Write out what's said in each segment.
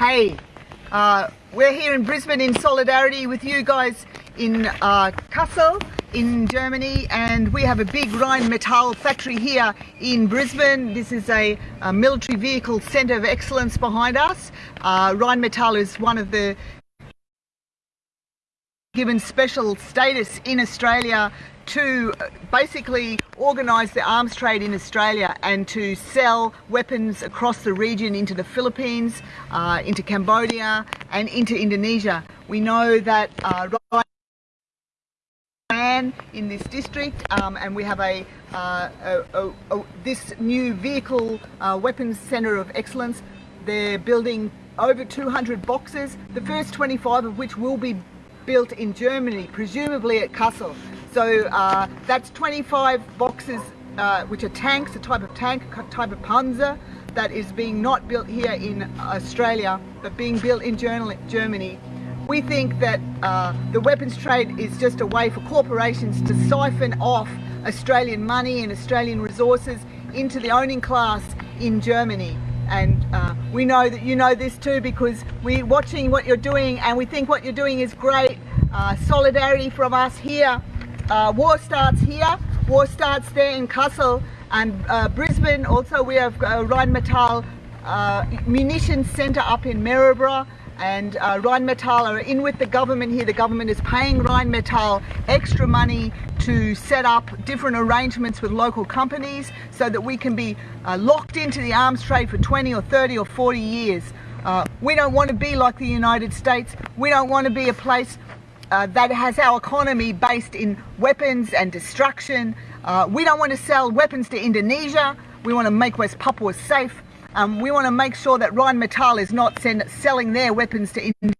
Hey, uh, we're here in Brisbane in solidarity with you guys in uh, Kassel in Germany and we have a big Rheinmetall factory here in Brisbane. This is a, a military vehicle centre of excellence behind us. Uh, Rheinmetall is one of the given special status in Australia to basically organise the arms trade in Australia and to sell weapons across the region into the Philippines, uh, into Cambodia and into Indonesia. We know that uh, in this district um, and we have a, uh, a, a, a this new vehicle uh, weapons centre of excellence. They're building over 200 boxes, the first 25 of which will be built in Germany, presumably at Kassel. So uh, that's 25 boxes uh, which are tanks, a type of tank, a type of Panzer that is being not built here in Australia but being built in Germany. We think that uh, the weapons trade is just a way for corporations to siphon off Australian money and Australian resources into the owning class in Germany and uh, we know that you know this too because we're watching what you're doing and we think what you're doing is great. Uh, solidarity from us here. Uh, war starts here, war starts there in Kassel and uh, Brisbane. Also we have uh, Rheinmetall uh, Munitions Centre up in Maryborough and uh, Rheinmetall are in with the government here. The government is paying Rheinmetall extra money to set up different arrangements with local companies so that we can be uh, locked into the arms trade for 20 or 30 or 40 years. Uh, we don't want to be like the United States. We don't want to be a place uh, that has our economy based in weapons and destruction. Uh, we don't want to sell weapons to Indonesia. We want to make West Papua safe. Um, we want to make sure that Rheinmetall is not send, selling their weapons to India.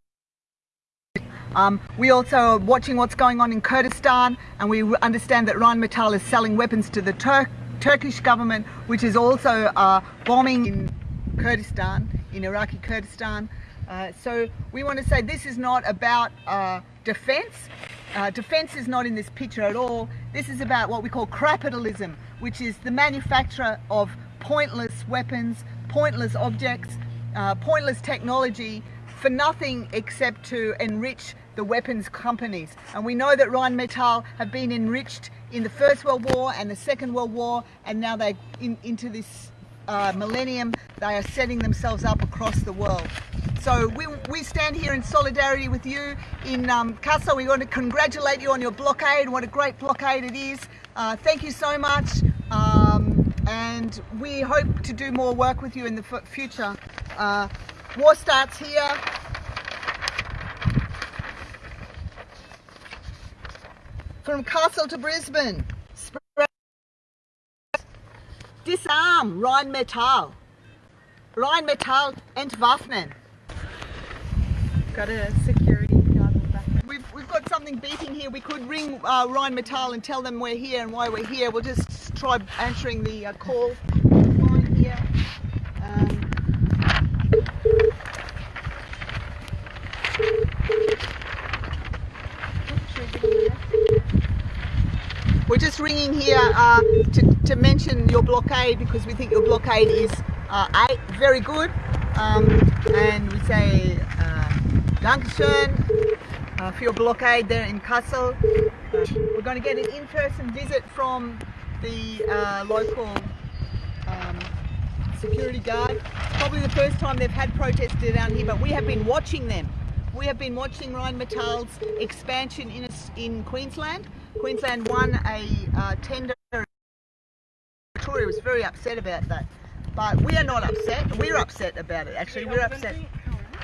Um, we also are watching what's going on in Kurdistan and we understand that Rheinmetall is selling weapons to the Tur Turkish government which is also uh, bombing in Kurdistan, in Iraqi Kurdistan. Uh, so we want to say this is not about uh, defence. Uh, defence is not in this picture at all. This is about what we call capitalism, which is the manufacture of pointless weapons, pointless objects, uh, pointless technology for nothing except to enrich the weapons companies. And we know that Rheinmetall have been enriched in the First World War and the Second World War, and now they in, into this uh, millennium, they are setting themselves up across the world. So we, we stand here in solidarity with you in um, Kassel. We want to congratulate you on your blockade. And what a great blockade it is. Uh, thank you so much. Um, and we hope to do more work with you in the future. Uh, war starts here. From Kassel to Brisbane. Disarm Rheinmetall. Rheinmetall entwaffnen. Got a security guard in the. We've, we've got something beeping here. We could ring uh, Metal and tell them we're here and why we're here. We'll just try answering the uh, call. Um, we're just ringing here uh, to, to, mention your blockade because we think your blockade is uh, very good um, and we say uh, Dankeschön uh, for your blockade there in Kassel. Uh, we're going to get an in-person visit from the uh, local um, security guard. Probably the first time they've had protesters down here, but we have been watching them. We have been watching Rheinmetall's expansion in, in Queensland. Queensland won a uh, tender. Victoria was very upset about that. But we are not upset. We're upset about it, actually. We're upset.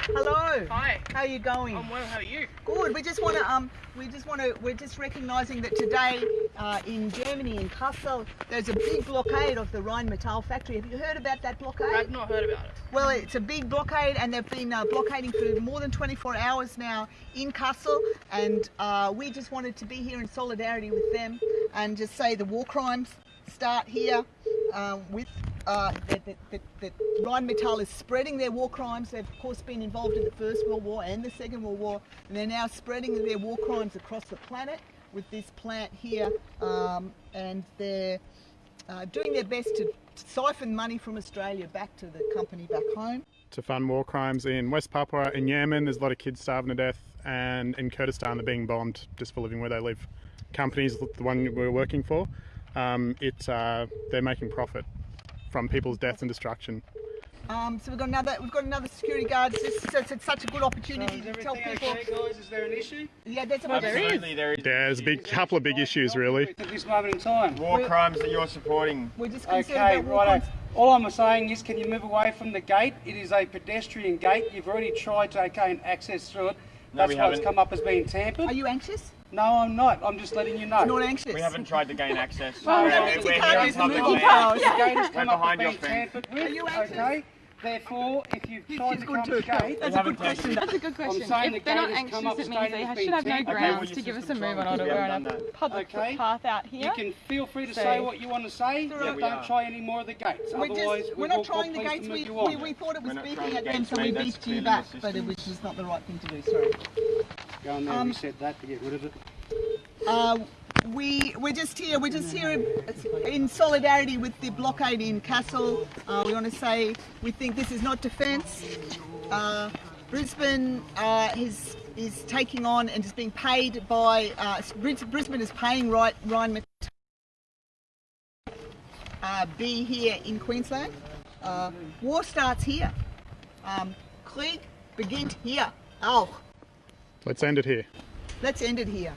Hello. Hi. How are you going? I'm well. How are you? Good. We just want to um, we just want to, we're just recognising that today uh, in Germany, in Kassel, there's a big blockade of the Rheinmetall factory. Have you heard about that blockade? I've not heard about it. Well, it's a big blockade, and they've been uh, blockading for more than 24 hours now in Kassel, and uh, we just wanted to be here in solidarity with them and just say the war crimes start here uh, with uh, that Rheinmetall is spreading their war crimes. They've of course been involved in the First World War and the Second World War, and they're now spreading their war crimes across the planet with this plant here, um, and they're uh, doing their best to siphon money from Australia back to the company back home. to fund war crimes in West Papua, in Yemen. There's a lot of kids starving to death, and in Kurdistan, they're being bombed just for living where they live. Companies, the one we're working for, um, it, uh, they're making profit from people's death and destruction. Um, so we've got another we've got another security guard. It's, it's, it's, it's such a good opportunity Is to tell people. okay, guys? Is there an issue? Yeah, there's a Absolutely, there is There's a big couple of big issues, really. At this moment in time. war crimes that you're supporting. We're just concerned Okay, about war right. crimes. All I'm saying is, can you move away from the gate? It is a pedestrian gate. You've already tried to gain access through it. No, That's we why it's haven't. come up as being tampered. Are you anxious? No, I'm not. I'm just letting you know. Not anxious. We haven't tried to gain access. Well, We're- that we're- means you we're can't here on use the public movie land. powers. The gate has come We're up behind as your being fence. tampered with. Are you anxious? okay? Therefore, if you've This tried is to good come to too. the gate, That's a good question. That's a good I'm question. saying If the they're not gate has anxious, come up it as means stated they as should being have no tampered. Okay, well, grounds your to give us a system's move wrong on order. because we We're on haven't a done that. public Okay. footpath out here. You can feel free to So- say what you want to say, Yeah, but we don't are. try any more of the gates. We're, Otherwise, just, we we're will not call trying the police gates. to We, move you we, on. we thought it was We're not beefing trying at the them, gates, so we mate. That's beefed you clearly back, the but it system. was just not the right thing to do. Sorry. Go and there Um, and reset that to get rid of it. Uh, we we're just here. We're just here in solidarity with the blockade in Kassel. Uh, we want to say we think this is not defence. Uh, Brisbane uh, is is taking on and is being paid by uh, Bris- Brisbane is paying right Ryan Mc- uh, be here in Queensland. Uh, war starts here. Um, Krieg beginnt hier. Auch. Let's end it here. Let's end it here.